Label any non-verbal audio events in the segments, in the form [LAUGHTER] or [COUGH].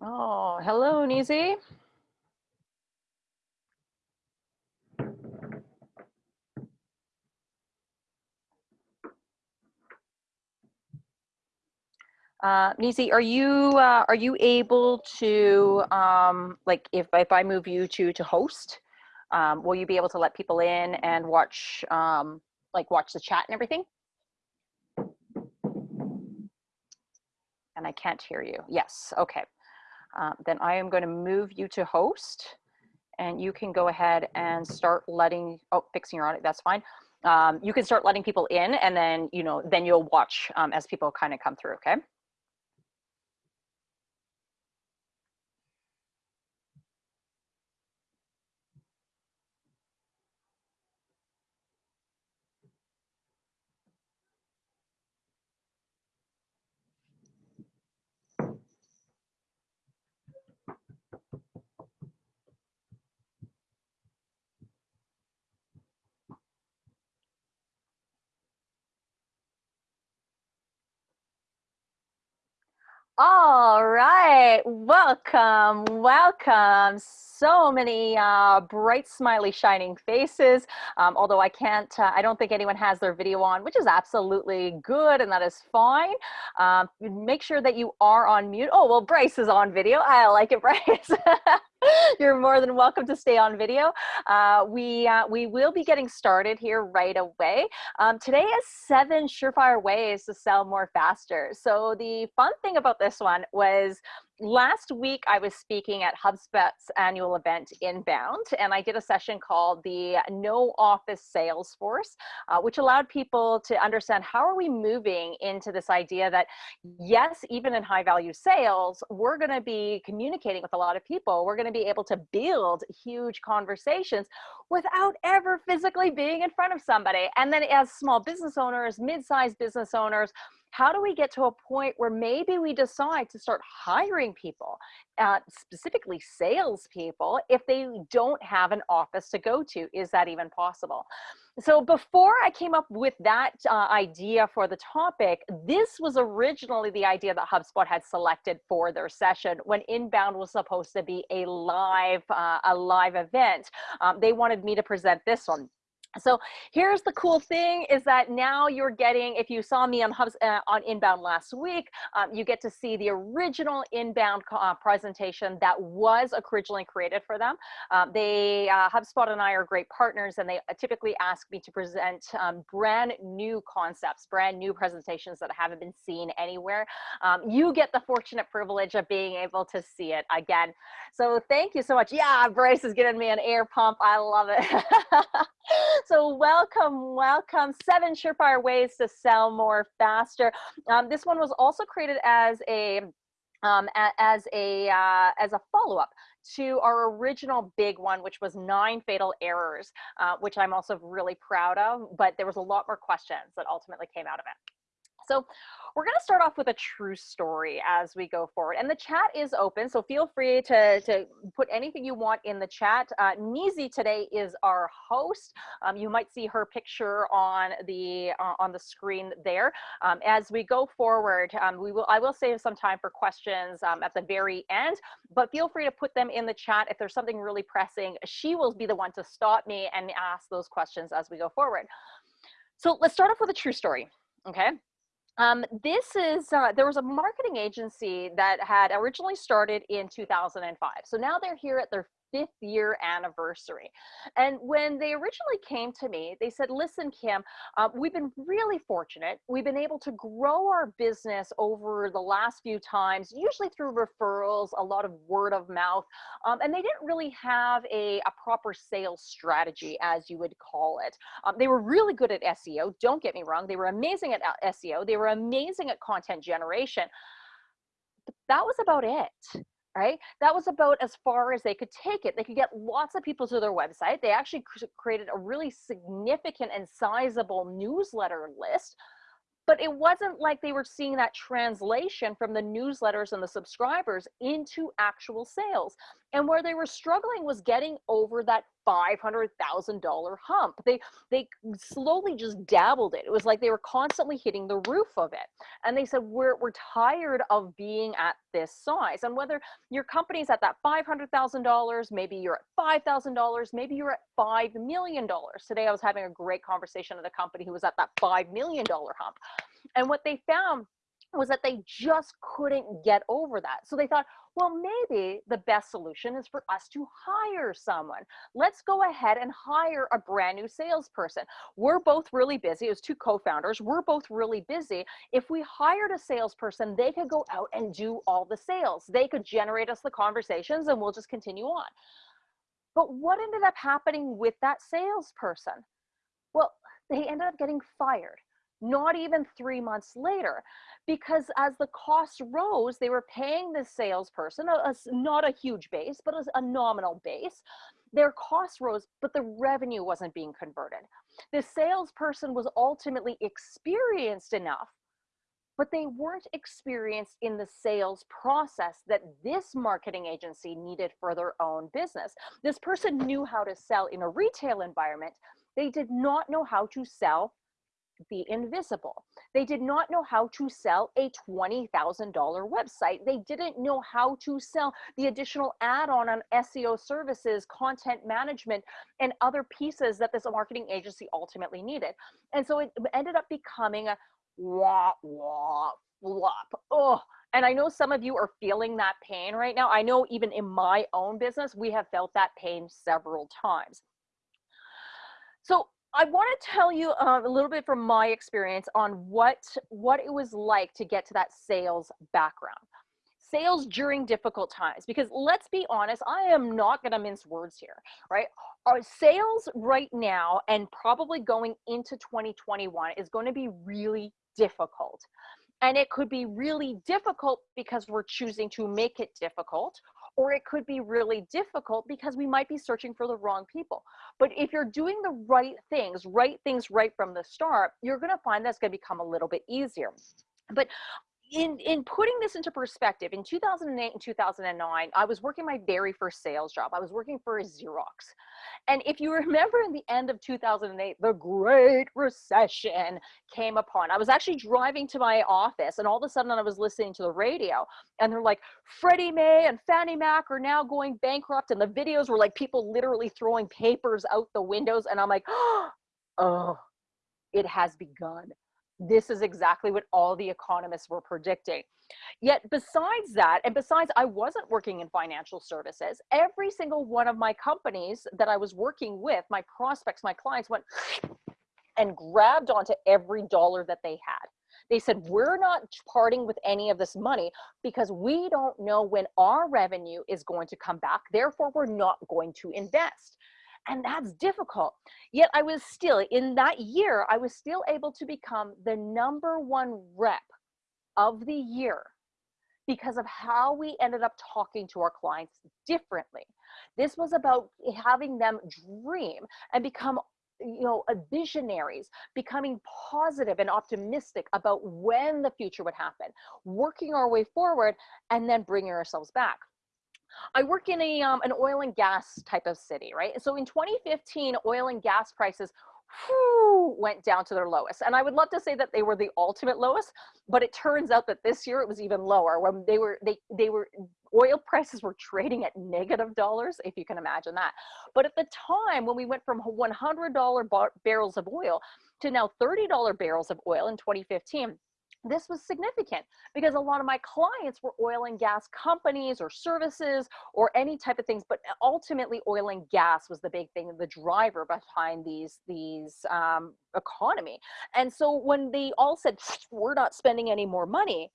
Oh, hello, Nizi. Uh, Nisi, are you uh, are you able to um, like if if I move you to to host, um, will you be able to let people in and watch um, like watch the chat and everything? And I can't hear you. Yes. Okay. Uh, then I am going to move you to host, and you can go ahead and start letting. Oh, fixing your audio. That's fine. Um, you can start letting people in, and then you know then you'll watch um, as people kind of come through. Okay. All right, welcome, welcome. So many uh, bright, smiley, shining faces. Um, although I can't, uh, I don't think anyone has their video on, which is absolutely good and that is fine. Um, make sure that you are on mute. Oh, well, Bryce is on video. I like it, [LAUGHS] Bryce. [LAUGHS] You're more than welcome to stay on video. Uh, we, uh, we will be getting started here right away. Um, today is seven surefire ways to sell more faster. So the fun thing about this one was last week I was speaking at HubSpot's annual event Inbound, and I did a session called the No Office Sales Force, uh, which allowed people to understand how are we moving into this idea that yes, even in high value sales, we're going to be communicating with a lot of people. We're going to be able to build huge conversations without ever physically being in front of somebody. And then as small business owners, mid-sized business owners, how do we get to a point where maybe we decide to start hiring people, uh, specifically salespeople, if they don't have an office to go to? Is that even possible? So before I came up with that uh, idea for the topic, this was originally the idea that HubSpot had selected for their session when Inbound was supposed to be a live, uh, a live event. Um, they wanted me to present this one so here's the cool thing is that now you're getting, if you saw me on Hubs uh, on Inbound last week, um, you get to see the original Inbound uh, presentation that was originally created for them. Um, they, uh, HubSpot and I are great partners and they typically ask me to present um, brand new concepts, brand new presentations that haven't been seen anywhere. Um, you get the fortunate privilege of being able to see it again. So thank you so much. Yeah, Bryce is giving me an air pump. I love it. [LAUGHS] so welcome, welcome. Seven surefire ways to sell more faster. Um, this one was also created as a um, as a uh, as a follow-up to our original big one, which was nine fatal errors, uh, which I'm also really proud of. But there was a lot more questions that ultimately came out of it. So we're going to start off with a true story as we go forward. And the chat is open, so feel free to, to put anything you want in the chat. Uh, today is our host. Um, you might see her picture on the uh, on the screen there. Um, as we go forward, um, we will I will save some time for questions um, at the very end, but feel free to put them in the chat if there's something really pressing. She will be the one to stop me and ask those questions as we go forward. So let's start off with a true story, okay? Um, this is, uh, there was a marketing agency that had originally started in 2005. So now they're here at their fifth year anniversary. And when they originally came to me, they said, listen, Kim, uh, we've been really fortunate. We've been able to grow our business over the last few times, usually through referrals, a lot of word of mouth. Um, and they didn't really have a, a, proper sales strategy, as you would call it. Um, they were really good at SEO. Don't get me wrong. They were amazing at uh, SEO. They were amazing at content generation. That was about it right? That was about as far as they could take it. They could get lots of people to their website. They actually created a really significant and sizable newsletter list, but it wasn't like they were seeing that translation from the newsletters and the subscribers into actual sales. And where they were struggling was getting over that $500,000 hump. They they slowly just dabbled it. It was like they were constantly hitting the roof of it. And they said we're we're tired of being at this size. And whether your company's at that $500,000, maybe you're at $5,000, maybe you're at $5 million. Today I was having a great conversation with a company who was at that $5 million hump. And what they found was that they just couldn't get over that. So they thought, well, maybe the best solution is for us to hire someone. Let's go ahead and hire a brand new salesperson. We're both really busy. as two co-founders. We're both really busy. If we hired a salesperson, they could go out and do all the sales. They could generate us the conversations and we'll just continue on. But what ended up happening with that salesperson? Well, they ended up getting fired not even three months later because as the costs rose they were paying the salesperson a, a, not a huge base but a, a nominal base their costs rose but the revenue wasn't being converted the salesperson was ultimately experienced enough but they weren't experienced in the sales process that this marketing agency needed for their own business. This person knew how to sell in a retail environment. They did not know how to sell the invisible. They did not know how to sell a $20,000 website. They didn't know how to sell the additional add-on on SEO services, content management, and other pieces that this marketing agency ultimately needed. And so it ended up becoming a wah, wah, flop. Oh, and I know some of you are feeling that pain right now. I know even in my own business, we have felt that pain several times. So I want to tell you uh, a little bit from my experience on what what it was like to get to that sales background. Sales during difficult times, because let's be honest, I am not going to mince words here, right? Our sales right now and probably going into 2021 is going to be really difficult. And it could be really difficult because we're choosing to make it difficult, or it could be really difficult because we might be searching for the wrong people. But if you're doing the right things, right things right from the start, you're going to find that's going to become a little bit easier. But in in putting this into perspective in 2008 and 2009 i was working my very first sales job. I was working for a xerox. And if you [LAUGHS] remember in the end of 2008 the great recession came upon. I was actually driving to my office and all of a sudden i was listening to the radio and they're like freddie mae and fannie mac are now going bankrupt and the videos were like people literally throwing papers out the windows and i'm like [GASPS] oh it has begun this is exactly what all the economists were predicting. Yet besides that, and besides I wasn't working in financial services, every single one of my companies that I was working with, my prospects, my clients went and grabbed onto every dollar that they had. They said, we're not parting with any of this money because we don't know when our revenue is going to come back. Therefore, we're not going to invest and that's difficult. Yet I was still, in that year, I was still able to become the number one rep of the year because of how we ended up talking to our clients differently. This was about having them dream and become you know visionaries becoming positive and optimistic about when the future would happen working our way forward and then bringing ourselves back I work in a um, an oil and gas type of city, right? So in 2015, oil and gas prices whew, went down to their lowest. And I would love to say that they were the ultimate lowest, but it turns out that this year it was even lower when they were they they were oil prices were trading at negative dollars, if you can imagine that. But at the time when we went from $100 bar barrels of oil to now $30 barrels of oil in 2015, this was significant because a lot of my clients were oil and gas companies or services or any type of things but ultimately oil and gas was the big thing the driver behind these these um, economy. And so when they all said we're not spending any more money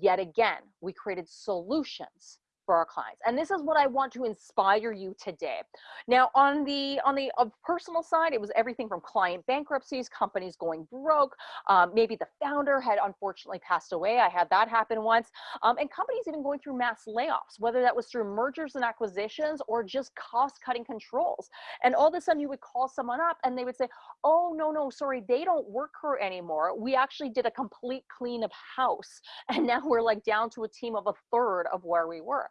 yet again we created solutions for our clients and this is what i want to inspire you today now on the on the personal side it was everything from client bankruptcies companies going broke um, maybe the founder had unfortunately passed away i had that happen once um, and companies even going through mass layoffs whether that was through mergers and acquisitions or just cost cutting controls. And all of a sudden you would call someone up and they would say oh no no sorry they don't work here anymore. We actually did a complete clean of house [LAUGHS] and now we're like down to a team of a third of where we were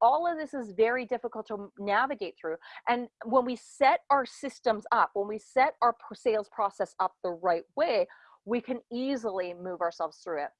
All of this is very difficult to navigate through. And when we set our systems up, when we set our sales process up the right way, we can easily move ourselves through it.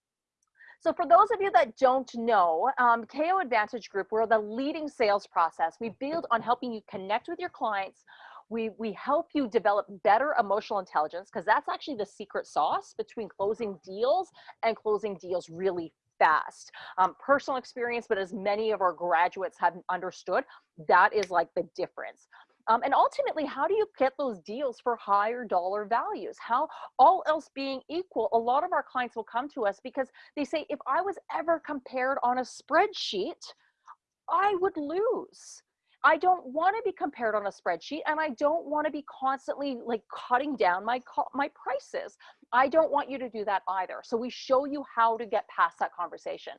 So for those of you that don't know, um, KO Advantage Group, we're the leading sales process. We build on helping you connect with your clients. We, we help you develop better emotional intelligence because that's actually the secret sauce between closing deals and closing deals really fast. Um, personal experience, but as many of our graduates have understood, that is like the difference. Um, and ultimately, how do you get those deals for higher dollar values? How, all else being equal, a lot of our clients will come to us because they say, if I was ever compared on a spreadsheet, I would lose. I don't want to be compared on a spreadsheet and I don't want to be constantly like cutting down my my prices. I don't want you to do that either. So we show you how to get past that conversation.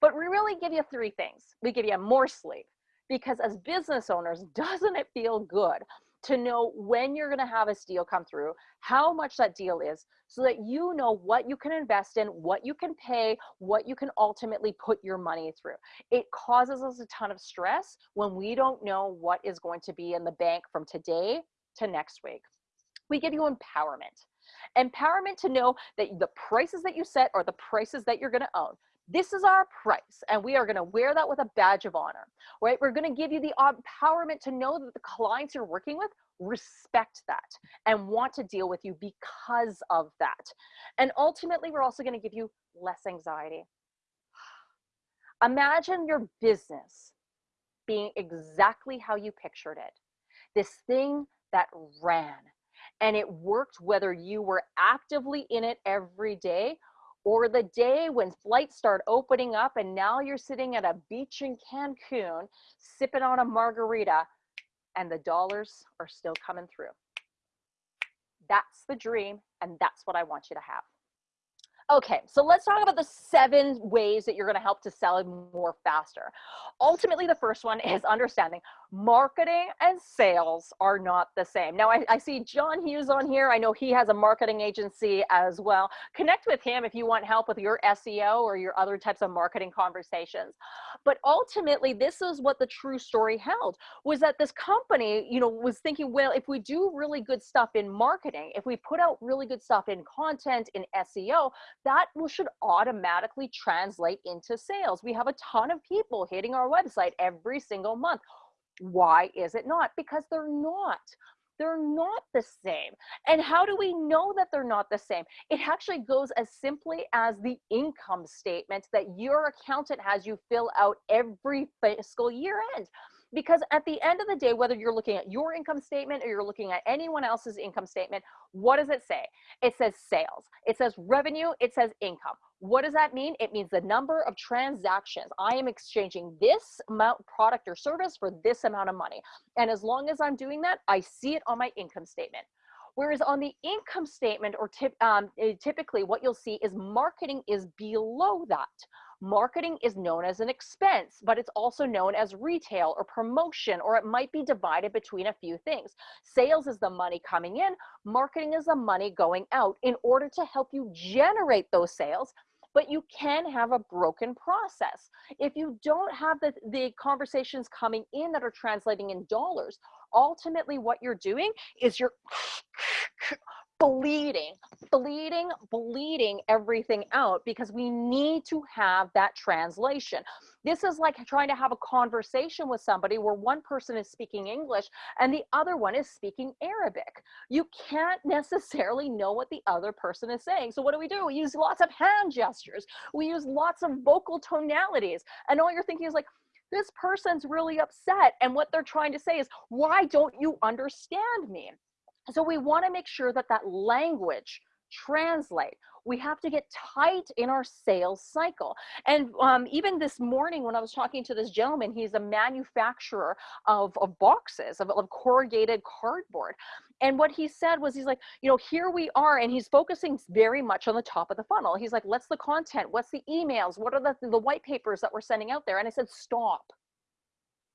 But we really give you three things. We give you more sleep because as business owners, [LAUGHS] doesn't it feel good to know when you're going to have a deal come through, how much that deal is, so that you know what you can invest in, what you can pay, what you can ultimately put your money through. It causes us a ton of stress when we don't know what is going to be in the bank from today to next week. We give you empowerment. Empowerment to know that the prices that you set are the prices that you're going to own this is our price and we are going to wear that with a badge of honor right? We're going to give you the empowerment to know that the clients you're working with respect that and want to deal with you because of that. And ultimately we're also going to give you less anxiety. [SIGHS] Imagine your business being exactly how you pictured it. This thing that ran and it worked whether you were actively in it every day or the day when flights start opening up and now you're sitting at a beach in Cancun sipping on a margarita and the dollars are still coming through. That's the dream and that's what I want you to have. Okay, so let's talk about the seven ways that you're going to help to sell more faster. Ultimately, the first one is understanding marketing and sales are not the same. Now, I, I, see John Hughes on here. I know he has a marketing agency as well. Connect with him if you want help with your SEO or your other types of marketing conversations. But ultimately, this is what the true story held was that this company, you know, was thinking, well, if we do really good stuff in marketing, if we put out really good stuff in content, in SEO, that should automatically translate into sales. We have a ton of people hitting our website every single month why is it not? Because they're not. They're not the same. And how do we know that they're not the same? It actually goes as simply as the income statement that your accountant has you fill out every fiscal year end because at the end of the day whether you're looking at your income statement or you're looking at anyone else's income statement what does it say it says sales it says revenue it says income what does that mean? It means the number of transactions. I am exchanging this amount product or service for this amount of money. And as long as I'm doing that, I see it on my income statement. Whereas on the income statement or tip, um, eh, typically what you'll see is marketing is below that. Marketing is known as an expense, but it's also known as retail or promotion, or it might be divided between a few things. Sales is the money coming in, marketing is the money going out in order to help you generate those sales but you can have a broken process. If you don't have the, the conversations coming in that are translating in dollars, ultimately what you're doing is you're [SNIFFS] [SNIFFS] [SNIFFS] bleeding, bleeding, bleeding everything out because we need to have that translation. This is like trying to have a conversation with somebody where one person is speaking English and the other one is speaking Arabic. You can't [LAUGHS] necessarily know what the other person is saying. So what do we do? We use lots of hand gestures. We use lots of vocal tonalities. And all you're thinking is like, this person's really upset. And what they're trying to say is, why don't you understand me? So we want to make sure that that language translate. We have to get tight in our sales cycle. And um, even this morning when I was talking to this gentleman, he's a manufacturer of, of boxes, of, of corrugated cardboard. And what he said was, he's like, you know, here we are, and he's focusing very much on the top of the funnel. He's like, what's the content? What's the emails? What are the, the white papers that we're sending out there? And I said, stop,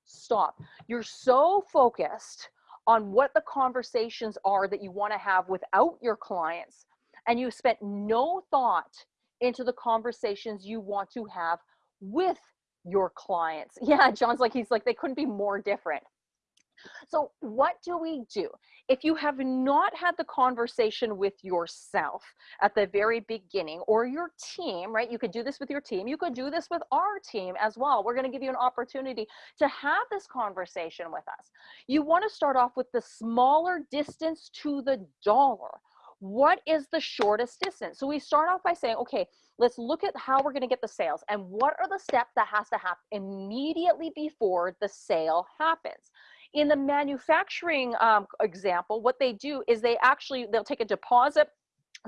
stop. You're so focused on what the conversations are that you want to have without your clients and you spent no thought into the conversations you want to have with your clients. [LAUGHS] Yeah, John's like, he's like, they couldn't be more different. So what do we do? If you have not had the conversation with yourself at the very beginning or your team, right? You could do this with your team. You could do this with our team as well. We're going to give you an opportunity to have this conversation with us. You want to start off with the smaller distance to the dollar what is the shortest distance? So we start off by saying, okay, let's look at how we're going to get the sales and what are the steps that has to happen immediately before the sale happens in the manufacturing um, example, what they do is they actually, they'll take a deposit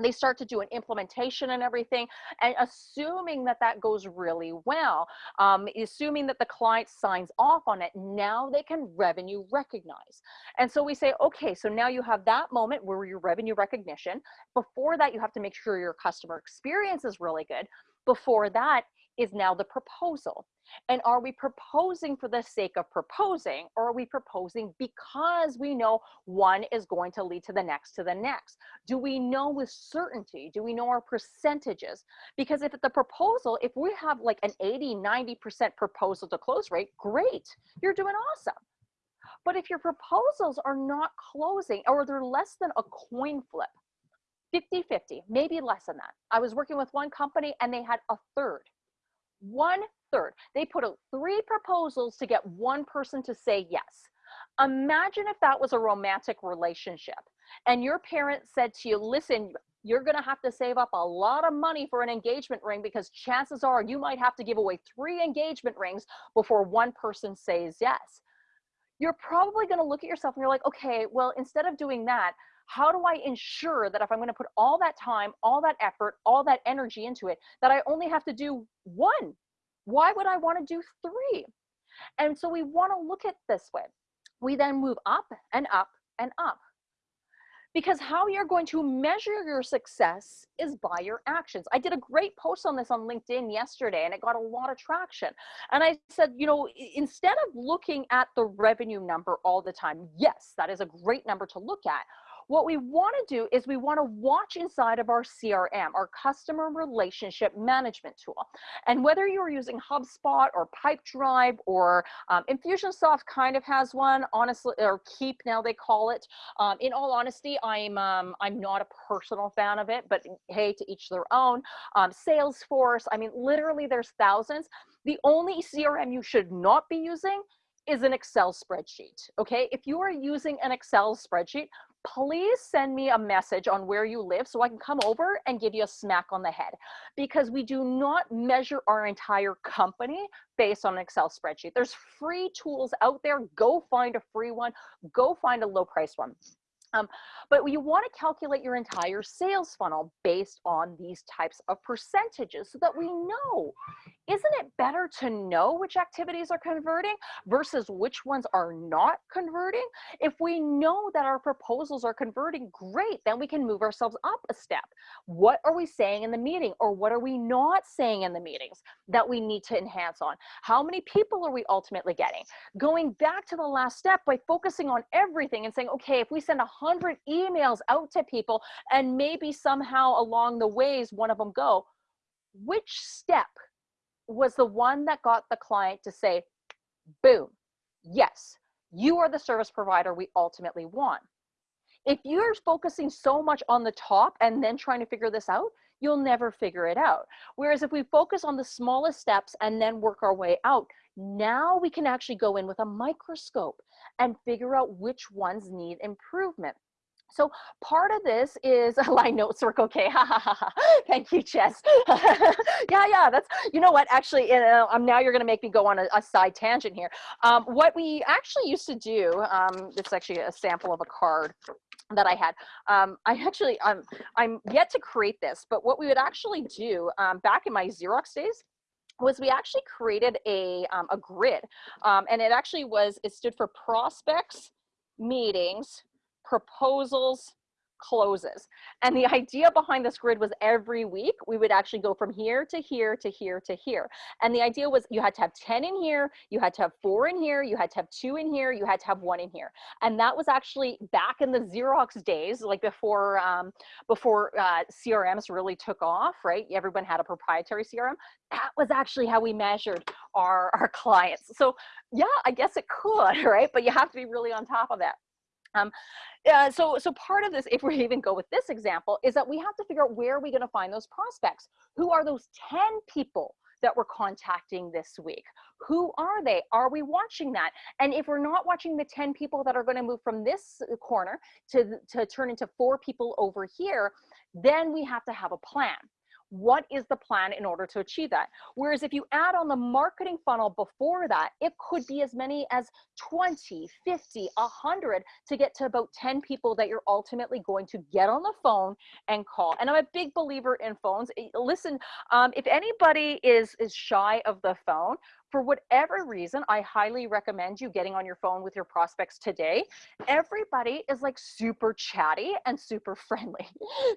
they start to do an implementation and everything and assuming that that goes really well um, assuming that the client signs off on it now they can revenue recognize. And so we say okay so now you have that moment where your revenue recognition before that you have to make sure your customer experience is really good before that is now the proposal. And are we proposing for the sake of proposing or are we proposing because we know one is going to lead to the next to the next? Do we know with certainty? Do we know our percentages? Because if the proposal, if we have like an 80, 90% proposal to close rate, great, you're doing awesome. But if your proposals are not closing or they're less than a coin flip, 50 50, maybe less than that. I was working with one company and they had a third one third. They put out three proposals to get one person to say yes. Imagine if that was a romantic relationship and your parents said to you, listen, you're going to have to save up a lot of money for an engagement ring because chances are you might have to give away three engagement rings before one person says yes. You're probably going to look at yourself and you're like, okay, well, instead of doing that, how do I ensure that if I'm going to put all that time, all that effort, all that energy into it, that I only have to do one? Why would I want to do three? And so we want to look at this way. We then move up and up and up. Because how you're going to measure your success is by your actions. I did a great post on this on LinkedIn yesterday and it got a lot of traction. And I said, you know, instead of looking at the revenue number all the time, yes, that is a great number to look at what we want to do is we want to watch inside of our CRM, our customer relationship management tool. And whether you're using HubSpot or Pipedrive or um, Infusionsoft kind of has one, honestly, or Keap now they call it. Um, in all honesty, I'm um, I'm not a personal fan of it, but hey, to each their own. Um, Salesforce, I mean, literally there's thousands. The only CRM you should not be using is an Excel spreadsheet, okay? If you are using an Excel spreadsheet, please send me a message on where you live so I can come over and give you a smack on the head because we do not measure our entire company based on an Excel spreadsheet. There's free tools out there. Go find a free one. Go find a low price one. Um, but you want to calculate your entire sales funnel based on these types of percentages so that we know, isn't it better to know which activities are converting versus which ones are not converting? If we know that our proposals are converting, great, then we can move ourselves up a step. What are we saying in the meeting or what are we not saying in the meetings that we need to enhance on? How many people are we ultimately getting? Going back to the last step by focusing on everything and saying, okay, if we send a 100 emails out to people and maybe somehow along the ways one of them go, which step was the one that got the client to say, boom, yes, you are the service provider we ultimately want. If you're focusing so much on the top and then trying to figure this out, you'll never figure it out. Whereas if we focus on the smallest steps and then work our way out, now we can actually go in with a microscope and figure out which ones need improvement. So part of this is a line notes work okay. Thank you, Chess. [LAUGHS] yeah, yeah, that's, you know what, actually, you um, now you're gonna make me go on a, a side tangent here. Um, what we actually used to do, um, it's actually a sample of a card that I had. Um, I actually, um, I'm yet to create this, but what we would actually do um, back in my Xerox days, was we actually created a, um, a grid um, and it actually was, it stood for prospects, meetings, proposals, closes. And the idea behind this grid was every week we would actually go from here to here to here to here. And the idea was you had to have 10 in here, you had to have four in here, you had to have two in here, you had to have one in here. And that was actually back in the Xerox days, like before, um, before uh, CRMs really took off, right? Everyone had a proprietary CRM. That was actually how we measured our, our clients. So yeah, I guess it could, [LAUGHS] right? But you have to be really on top of that. Um, uh, so, so part of this, if we [LAUGHS] even go with this example, is that we have to figure out where are we going to find those prospects? Who are those 10 people that we're contacting this week? Who are they? Are we watching that? And if we're not watching the 10 people that are going to move from this corner to, to turn into four people over here, then we have to have a plan what is the plan in order to achieve that? Whereas if you add on the marketing funnel before that, it could be as many as 20, 50, 100 to get to about 10 people that you're ultimately going to get on the phone and call. And I'm a big believer in phones. Listen, um, if anybody is, is shy of the phone, for whatever reason, I highly recommend you getting on your phone with your prospects today. Everybody is like super chatty and super [LAUGHS] friendly.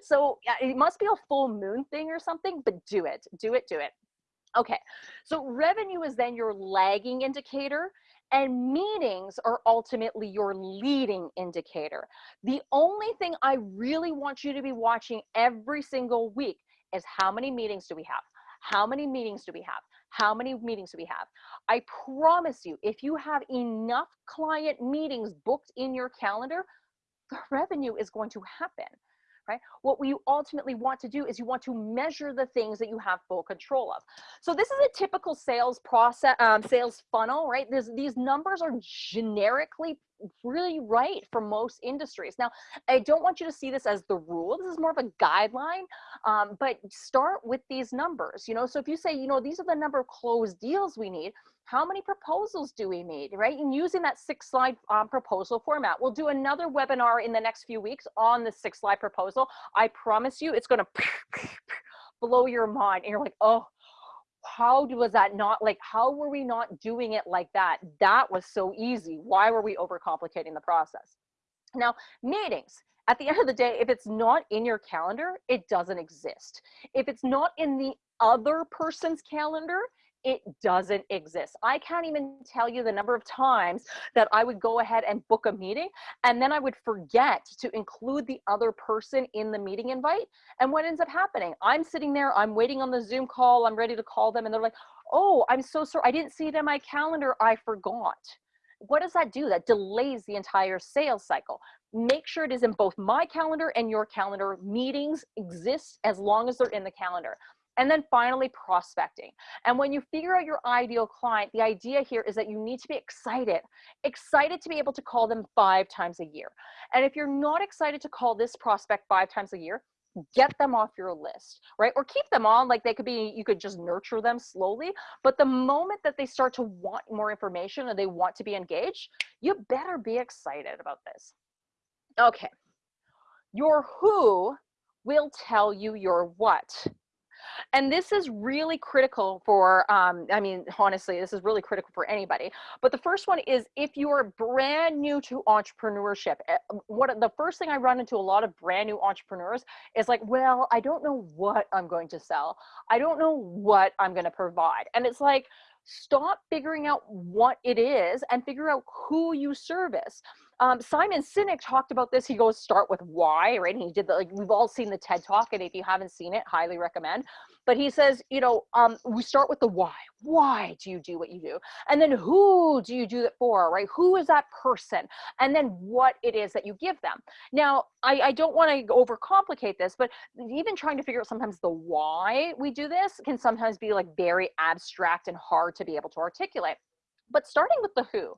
So it must be a full moon thing or something, but do it, do it, do it. Okay, so revenue is then your lagging indicator and meetings are ultimately your leading indicator. The only thing I really want you to be watching every single week is how many meetings do we have? How many meetings do we have? How many meetings do we have? I promise you, if you have enough client meetings booked in your calendar, the revenue is going to happen right? What we ultimately want to do is you want to measure the things that you have full control of. So this is a typical sales process, um, sales funnel, right? There's, these numbers are generically really right for most industries. Now, I don't want you to see this as the rule. This is more of a guideline, um, but start with these numbers, you know? So if you say, you know, these are the number of closed deals we need, how many proposals do we need, right? And using that six slide um, proposal format. We'll do another webinar in the next few weeks on the six slide proposal. I promise you it's gonna [LAUGHS] blow your mind and you're like, oh, how was that not like how were we not doing it like that that was so easy why were we overcomplicating the process now meetings at the end of the day if it's not in your calendar it doesn't exist if it's not in the other person's calendar it doesn't exist. I can't even tell you the number of times that I would go ahead and book a meeting and then I would forget to include the other person in the meeting invite. And what ends up happening? I'm sitting there, I'm waiting on the Zoom call, I'm ready to call them and they're like, oh, I'm so sorry, I didn't see it in my calendar, I forgot. What does that do? That delays the entire sales cycle. Make sure it is in both my calendar and your calendar. Meetings exist as long as they're in the calendar. And then finally, prospecting. And when you figure out your ideal client, the idea here is that you need to be excited, excited to be able to call them five times a year. And if you're not excited to call this prospect five times a year, get them off your list, right? Or keep them on, like they could be, you could just nurture them slowly. But the moment that they start to want more information and they want to be engaged, you better be excited about this. Okay. Your who will tell you your what. And this is really critical for, um, I mean, honestly, this is really critical for anybody. But the first one is if you're brand new to entrepreneurship, eh, what the first thing I run into a lot of brand new entrepreneurs is like, well, I don't know what I'm going to sell. I don't know what I'm going to provide. And it's like, stop figuring out what it is and figure out who you service. Um, Simon Sinek talked about this. He goes, start with why, right? And he did the, like, we've all seen the TED talk. And if you haven't seen it, highly recommend. But he says, you know, um, we start with the why. Why do you do what you do? And then who do you do it for, right? Who is that person? And then what it is that you give them. Now, I, I don't want to overcomplicate this, but even trying to figure out sometimes the why we do this can sometimes be like very abstract and hard to be able to articulate. But starting with the who,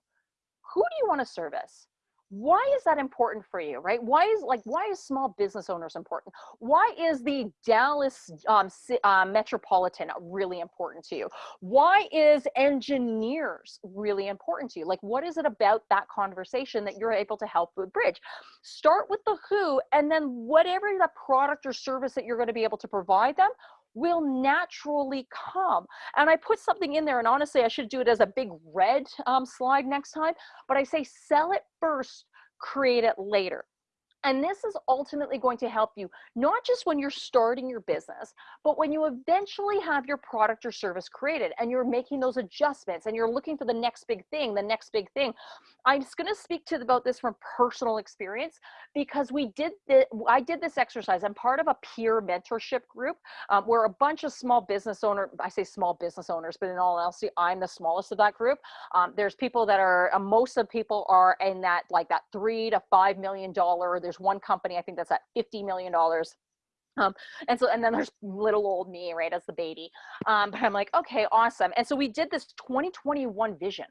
who do you want to service? Why is that important for you right? Why is like why is small business owners important? Why is the dallas um, uh, metropolitan really important to you? Why is engineers really important to you? Like what is it about that conversation that you're able to help with bridge? Start with the who and then whatever the product or service that you're going to be able to provide them will naturally come. And I put something in there, and honestly, I should do it as a big red um, slide next time, but I say sell it first, create it later. And this is ultimately going to help you, not just when you're starting your business, but when you eventually have your product or service created and you're making those adjustments and you're looking for the next big thing, the next big thing. I'm just going to speak to about this from personal experience because we did the, I did this exercise. I'm part of a peer mentorship group um, where a bunch of small business owner, I say small business owners, but in all honesty, I'm the smallest of that group. Um, there's people that are, uh, most of people are in that like that three to five million dollar. There's one company I think that's at fifty million dollars. Um, and so, and then there's little old me, right, as the baby. Um, but I'm like, okay, awesome. And so we did this 2021 vision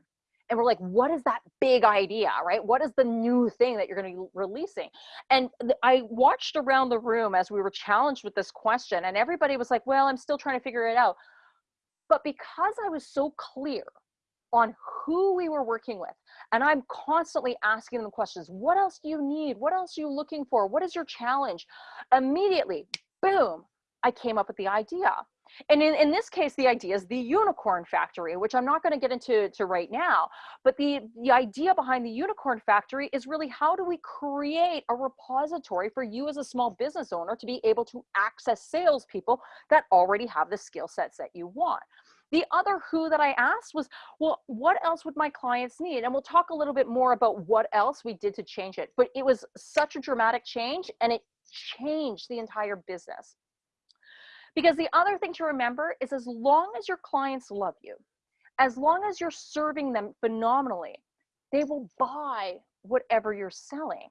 and we're like what is that big idea right what is the new thing that you're going to be releasing and i watched around the room as we were challenged with this question and everybody was like well i'm still trying to figure it out but because i was so clear on who we were working with. And i'm constantly asking them questions. What else do you need? What else are you looking for? What is your challenge? Immediately boom i came up with the idea. And in, in this case, the idea is the unicorn factory, which I'm not going to get into to right now. But the, the idea behind the unicorn factory is really how do we create a repository for you as a small business owner to be able to access salespeople that already have the skill sets that you want. The other who that I asked was, well, what else would my clients need? And we'll talk a little bit more about what else we did to change it. But it was such a dramatic change and it changed the entire business. Because the other thing to remember is as long as your clients love you, as long as you're serving them phenomenally, they will buy whatever you're selling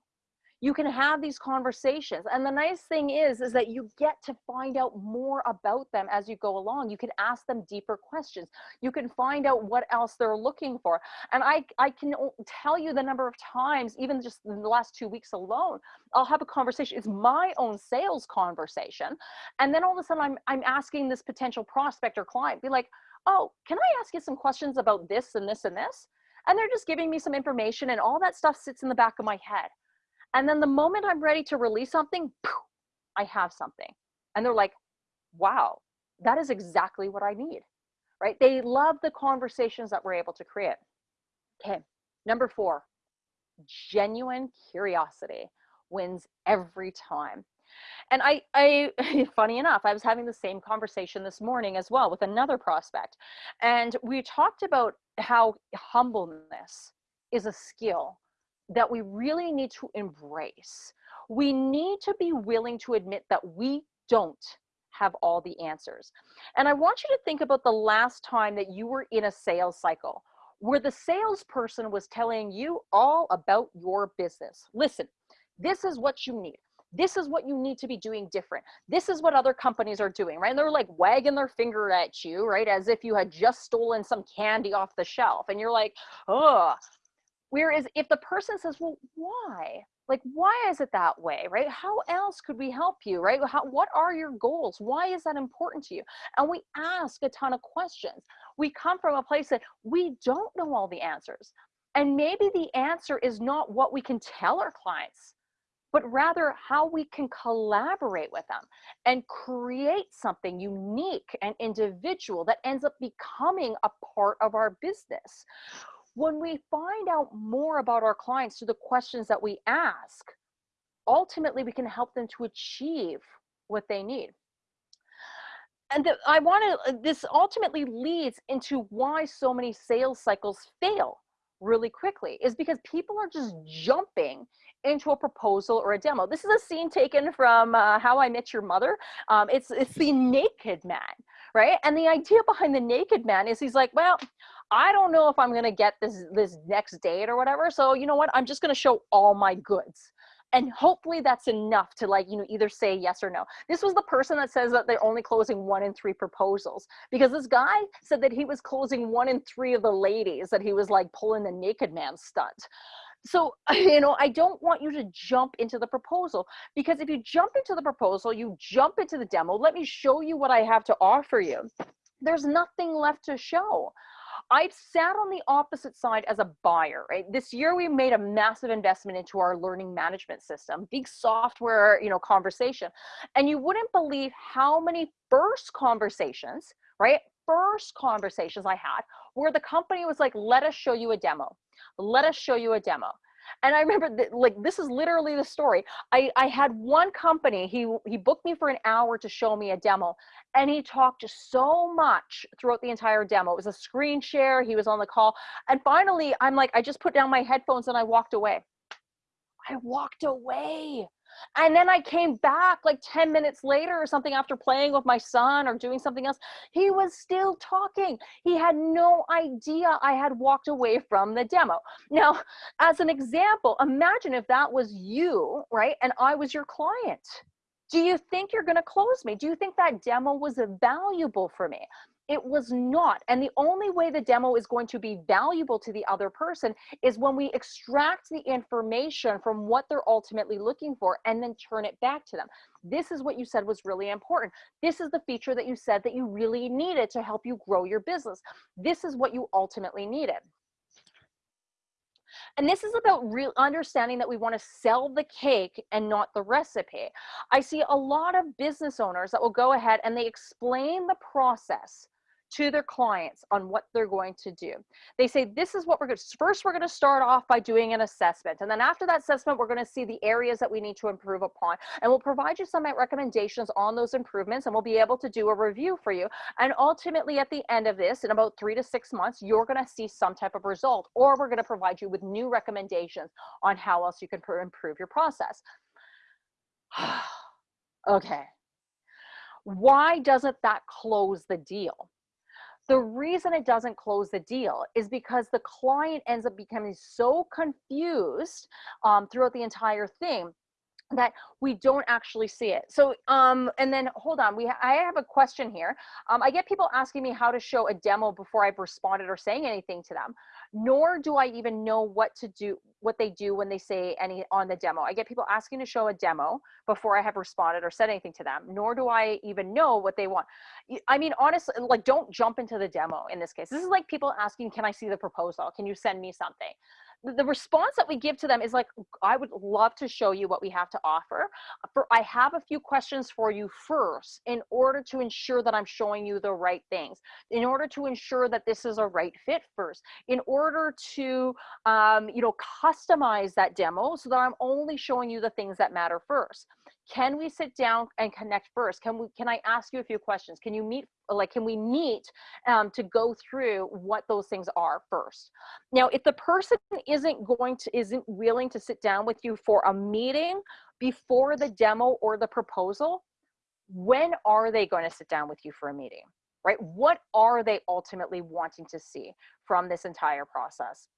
you can have these conversations and the nice thing is is that you get to find out more about them as you go along. You can ask them deeper questions. You can find out what else they're looking for and i i can tell you the number of times even just in the last two weeks alone i'll have a conversation it's my own sales conversation and then all of a sudden i'm i'm asking this potential prospect or client be like oh can i ask you some questions about this and this and this? And they're just giving me some information and all that stuff sits in the back of my head and then the moment I'm ready to release something, poof, I have something. And they're like, wow, that is exactly what I need, right? They love the conversations that we're able to create. Okay, number four, genuine curiosity wins every time. And I, I, [LAUGHS] funny enough, I was having the same conversation this morning as well with another prospect. And we talked about how humbleness is a skill that we really need to embrace. We need to be willing to admit that we don't have all the answers. And I want you to think about the last time that you were in a sales cycle where the salesperson was telling you all about your business. Listen, this is what you need. This is what you need to be doing different. This is what other companies are doing, right? And they're like wagging their finger at you, right? As if you had just stolen some candy off the shelf. And you're like, oh, Whereas if the person says, well, why? Like, why is it that way, right? How else could we help you, right? How, what are your goals? Why is that important to you? And we ask a ton of questions. We come from a place that we don't know all the answers. And maybe the answer is not what we can tell our clients, but rather how we can collaborate with them and create something unique and individual that ends up becoming a part of our business when we find out more about our clients through the questions that we ask, ultimately we can help them to achieve what they need. And the, I want to, uh, this ultimately leads into why so many sales cycles fail really quickly is because people are just jumping into a proposal or a demo. This is a scene taken from uh, How I Met Your Mother. Um, it's, it's the naked man, right? And the idea behind the naked man is he's like, well, I don't know if I'm going to get this this next date or whatever. So you know what? I'm just going to show all my goods. And hopefully that's enough to like, you know, either say yes or no. This was the person that says that they're only closing one in three proposals because this guy said that he was closing one in three of the ladies that he was like pulling the naked man stunt. So, [LAUGHS] you know, I don't want you to jump into the proposal because if you jump into the proposal, you jump into the demo, let me show you what I have to offer you. There's nothing left to show. I've sat on the opposite side as a buyer, right? This year we made a massive investment into our learning management system, big software, you know, conversation. And you wouldn't believe how many first conversations, right? First conversations I had where the company was like, let us show you a demo. Let us show you a demo. And I remember that, like, this is literally the story. I, I had one company, he, he booked me for an hour to show me a demo and he talked so much throughout the entire demo. It was a screen share. He was on the call. And finally, I'm like, I just put down my headphones and I walked away. I walked away. And then I came back like 10 minutes later or something after playing with my son or doing something else. He was still talking. He had no idea I had walked away from the demo. Now, as an example, imagine if that was you, right? And I was your client. Do you think you're going to close me? Do you think that demo was valuable for me? It was not. And the only way the demo is going to be valuable to the other person is when we extract the information from what they're ultimately looking for and then turn it back to them. This is what you said was really important. This is the feature that you said that you really needed to help you grow your business. This is what you ultimately needed. And this is about real understanding that we want to sell the cake and not the recipe. I see a lot of business owners that will go ahead and they explain the process to their clients on what they're going to do. They say, this is what we're going to, first we're going to start off by doing an assessment. And then after that assessment, we're going to see the areas that we need to improve upon. And we'll provide you some recommendations on those improvements and we'll be able to do a review for you. And ultimately at the end of this, in about three to six months, you're going to see some type of result, or we're going to provide you with new recommendations on how else you can improve your process. [SIGHS] okay. Why doesn't that close the deal? The reason it doesn't close the deal is because the client ends up becoming so confused um, throughout the entire thing that we don't actually see it. So, um, and then hold on, we, I have a question here. Um, I get people asking me how to show a demo before I've responded or saying anything to them, nor do I even know what to do, what they do when they say any on the demo. I get people asking to show a demo before I have responded or said anything to them, nor do I even know what they want. I mean, honestly, like don't jump into the demo in this case. This is like people asking, can I see the proposal? Can you send me something? The response that we give to them is like, I would love to show you what we have to offer. For I have a few questions for you first in order to ensure that I'm showing you the right things, in order to ensure that this is a right fit first, in order to, um, you know, customize that demo so that I'm only showing you the things that matter first can we sit down and connect first? Can we can i ask you a few questions? Can you meet like can we meet um, to go through what those things are first? Now if the person isn't going to isn't willing to sit down with you for a meeting before the demo or the proposal when are they going to sit down with you for a meeting right? What are they ultimately wanting to see from this entire process?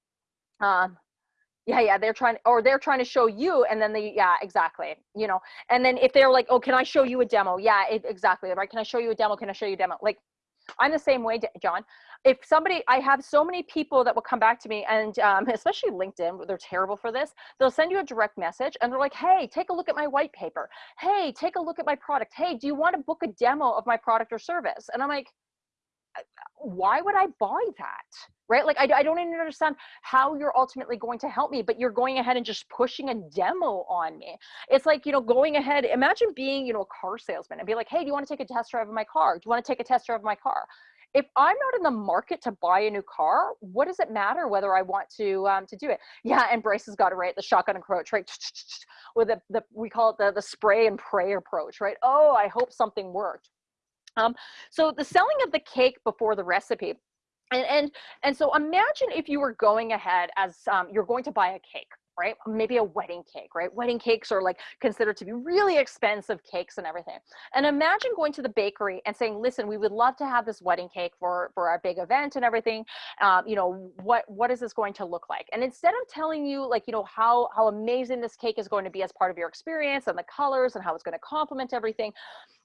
Um, yeah yeah they're trying or they're trying to show you and then they yeah exactly you know and then if they're like oh can i show you a demo? Yeah it, exactly right can i show you a demo? Can i show you a demo? Like i'm the same way john. If somebody i have so many people that will come back to me and um, [LAUGHS] especially linkedin they're terrible for this they'll send you a direct message and they're like hey take a look at my white paper. Hey take a look at my product. Hey do you want to book a demo of my product or service? And i'm like why would I buy that? Right? Like, I, I don't even understand how you're ultimately going to help me, but you're going ahead and just pushing a demo on me. It's like, you know, going ahead, imagine being, you know, a car salesman and be like, hey, do you want to take a test drive of my car? Do you want to take a test drive of my car? if I'm not in the market to buy a new car, what does it matter whether I want to um, to do it? Yeah, and Bryce has got it right. The shotgun approach, right? [LAUGHS] With the, the we call it the the spray and pray approach, right? Oh, I hope something worked. Um, so the selling of the cake before the recipe. And, and, and so imagine if you were going ahead as um, you're going to buy a cake, right? Maybe a wedding cake, right? Wedding cakes are like considered to be really expensive cakes and everything. And imagine going to the bakery and saying, listen, we would love to have this wedding cake for, for our big event and everything. Um, you know, what, what is this going to look like? And instead of telling you like, you know, how, how amazing this cake is going to be as part of your experience and the colors and how it's going to complement everything,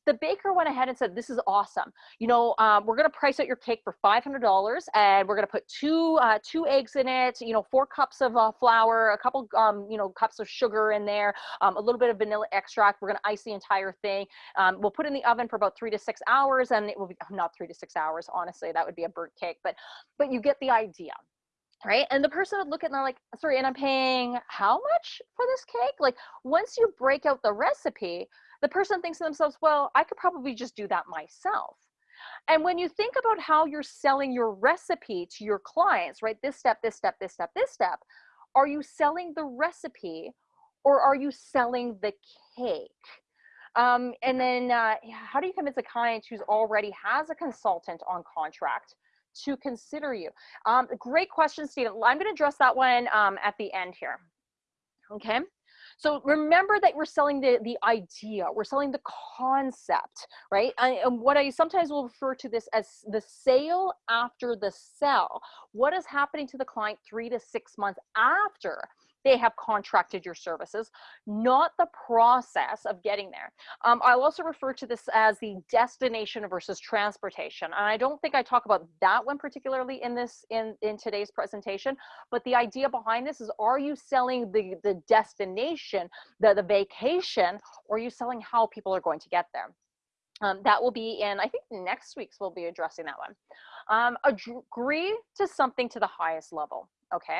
the baker went ahead and said, this is awesome. You know, um, we're going to price out your cake for $500 and we're going to put two, uh, two eggs in it, you know, four cups of uh, flour, a couple, um, you know, cups of sugar in there, um, a little bit of vanilla extract. We're going to ice the entire thing. Um, we'll put in the oven for about three to six hours and it will be not three to six hours. Honestly, that would be a burnt cake, but, but you get the idea right and the person would look at and they're like sorry and i'm paying how much for this cake like once you break out the recipe the person thinks to themselves, well, I could probably just do that myself. And when you think about how you're selling your recipe to your clients, right? This step, this step, this step, this step, Are you selling the recipe or are you selling the cake? Um, and then uh, how do you convince a client who's already has a consultant on contract to consider you? Um, great question, Stephen. I'm going to address that one um, at the end here. Okay. So remember that we're selling the, the idea, we're selling the concept, right? And, and um, what I sometimes will refer to this as the sale after the sell. What is happening to the client three to six months after they have contracted your services, not the process of getting there. Um, I'll also refer to this as the destination versus transportation. And I don't think I talk about that one particularly in this in, in today's presentation, but the idea behind this is are you selling the, the destination, the, the vacation, or are you selling how people are going to get there? Um, that will be in, I think next week's we'll be addressing that one. Um, agree to something to the highest level, okay?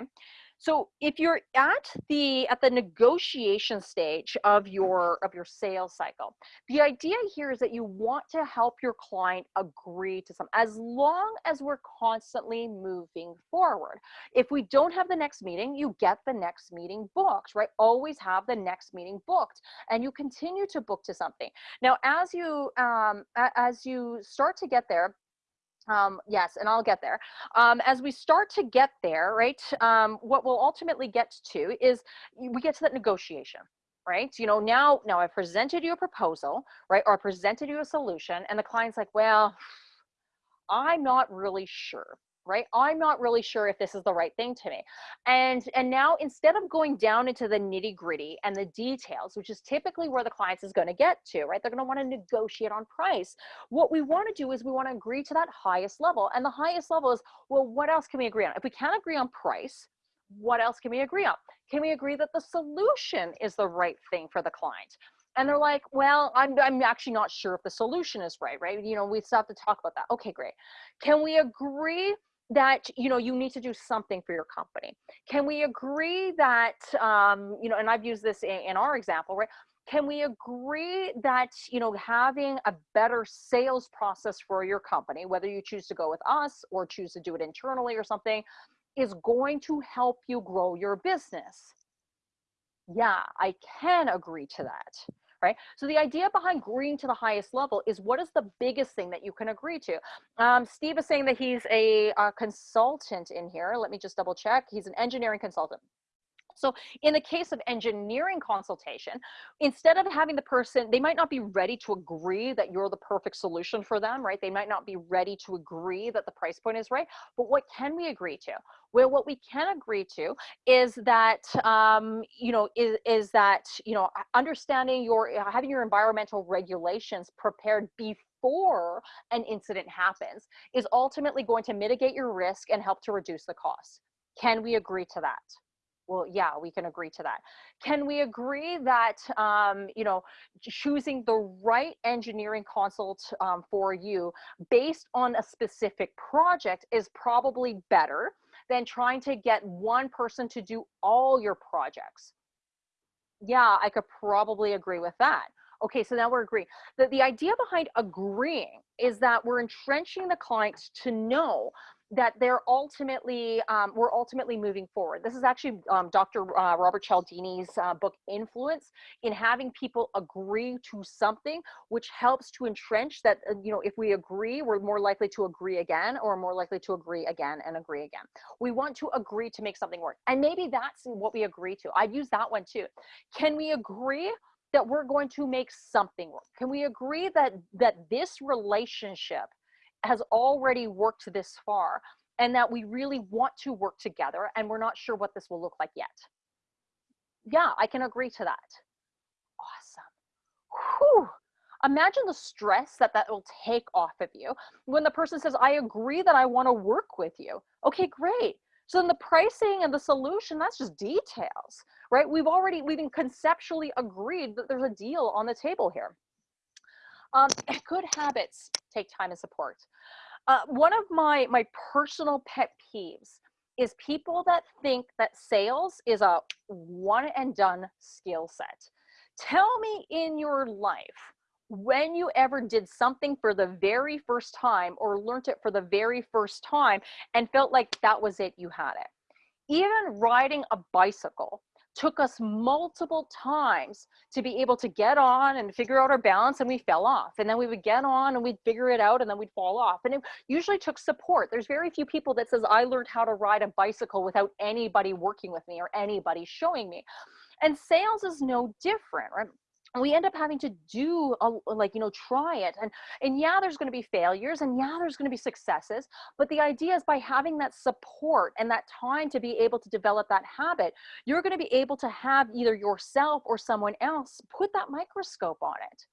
So if you're at the at the negotiation stage of your of your sales cycle, the idea here is that you want to help your client agree to some as long as we're constantly moving forward. If we don't have the next meeting, you get the next meeting booked, right? Always have the next meeting booked and you continue to book to something. Now, as you um, as you start to get there, um, yes, and I'll get there. Um, as we start to get there, right, um, what we'll ultimately get to is we get to that negotiation, right? You know, now, now I presented you a proposal, right, or I presented you a solution, and the client's like, well, I'm not really sure, right? I'm not really sure if this is the right thing to me. And, and now instead of going down into the nitty gritty and the details, which is typically where the clients is going to get to, right? They're going to want to negotiate on price. What we want to do is we want to agree to that highest level. And the highest level is, well, what else can we agree on? If we can't agree on price, what else can we agree on? Can we agree that the solution is the right thing for the client? and they're like well I'm, I'm actually not sure if the solution is right right you know we still have to talk about that okay great can we agree that you know you need to do something for your company. Can we agree that um, you know and i've used this in, in our example right? Can we agree that you know having a better sales process for your company whether you choose to go with us or choose to do it internally or something is going to help you grow your business? Yeah i can agree to that right? So the idea behind agreeing to the highest level is what is the biggest thing that you can agree to? Um, Steve is saying that he's a, a consultant in here. Let me just double check. He's an engineering consultant. So in the case of engineering consultation, instead of having the person, they might not be ready to agree that you're the perfect solution for them, right? They might not be ready to agree that the price point is right. But what can we agree to? Well, what we can agree to is that, um, you know, is, is that, you know, understanding your, having your environmental regulations prepared before an incident happens is ultimately going to mitigate your risk and help to reduce the cost. Can we agree to that? Well yeah we can agree to that. Can we agree that um, you know choosing the right engineering consult um, for you based on a specific project is probably better than trying to get one person to do all your projects? Yeah i could probably agree with that. Okay so now we're agreeing. The, the idea behind agreeing is that we're entrenching the client to know that they're ultimately um, we're ultimately moving forward. This is actually um, Dr. Uh, Robert Cialdini's uh, book Influence in having people agree to something, which helps to entrench that uh, you know if we agree, we're more likely to agree again, or more likely to agree again and agree again. We want to agree to make something work, and maybe that's what we agree to. I've used that one too. Can we agree? that we're going to make something work can we agree that that this relationship has already worked this far and that we really want to work together and we're not sure what this will look like yet. Yeah, I can agree to that. Awesome. Whew. Imagine the stress that that will take off of you when the person says, I agree that I want to work with you. Okay, great. So then the pricing and the solution, that's just details, right? We've already, we've conceptually agreed that there's a deal on the table here. Um, [LAUGHS] good habits take time and support. Uh, one of my, my personal pet peeves is people that think that sales is a one and done skill set. Tell me in your life when you ever did something for the very first time or learned it for the very first time and felt like that was it, you had it. Even riding a bicycle took us multiple times to be able to get on and figure out our balance and we fell off. And then we would get on and we'd figure it out and then we'd fall off. And it usually took support. There's very few people that says i learned how to ride a bicycle without anybody working with me or anybody showing me. And sales is no different right we end up having to do a, like you know try it and and yeah there's going to be failures and yeah there's going to be successes but the idea is by having that support and that time to be able to develop that habit you're going to be able to have either yourself or someone else put that microscope on it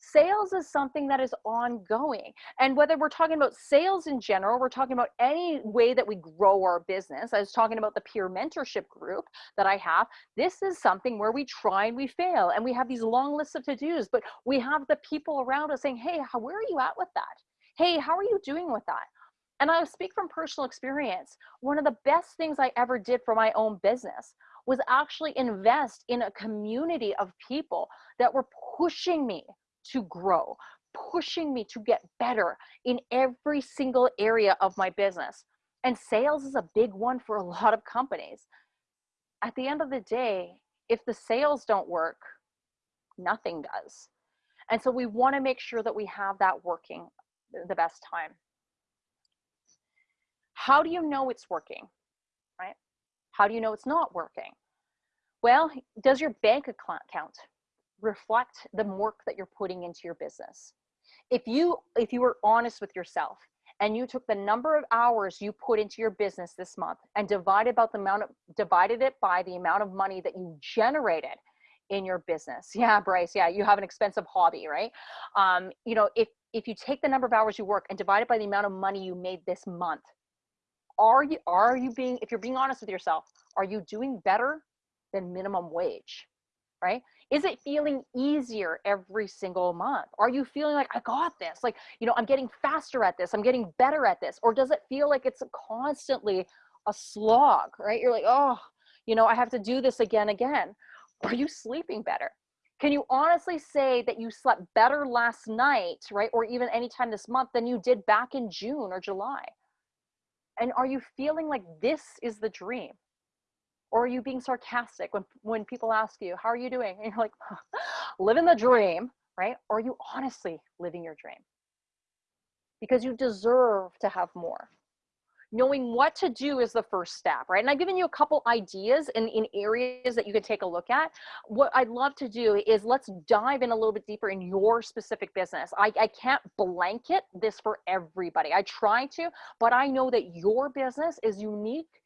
Sales is something that is ongoing. And whether we're talking about sales in general, we're talking about any way that we grow our business. I was talking about the peer mentorship group that I have. This is something where we try and we fail and we have these long lists of to-dos, but we have the people around us saying, hey, how, where are you at with that? Hey, how are you doing with that? And I speak from personal experience. One of the best things I ever did for my own business was actually invest in a community of people that were pushing me to grow, pushing me to get better in every single area of my business. And sales is a big one for a [LAUGHS] lot of companies. At the end of the day, if the sales don't work, nothing does. And so we want to make sure that we have that working the best time. How do you know it's working, right? How do you know it's not working? Well, does your bank account reflect the work that you're putting into your business. If you if you were honest with yourself and you took the number of hours you put into your business this month and divided about the amount of divided it by the amount of money that you generated in your business. [LAUGHS] Yeah, Bryce. Yeah, you have an expensive hobby, right? Um, you know, if if you take the number of hours you work and divide it by the amount of money you made this month, are you are you being if you're being honest with yourself, are you doing better than minimum wage? Right? Is it feeling easier every single month? Are you feeling like, I got this? Like, you know, I'm getting faster at this, I'm getting better at this. Or does it feel like it's constantly a slog, right? You're like, oh, you know, I have to do this again, again. Are you sleeping better? Can you honestly say that you slept better last night, right? Or even anytime this month than you did back in June or July? And are you feeling like this is the dream? Or are you being sarcastic when when people ask you how are you doing? And you're like [LAUGHS] living the dream right? Or are you honestly living your dream. Because you deserve to have more. Knowing what to do is the first step right? And i've given you a couple ideas in, in areas that you can take a look at. What i'd love to do is let's dive in a little bit deeper in your specific business. I, I can't blanket this for everybody. I try to but i know that your business is unique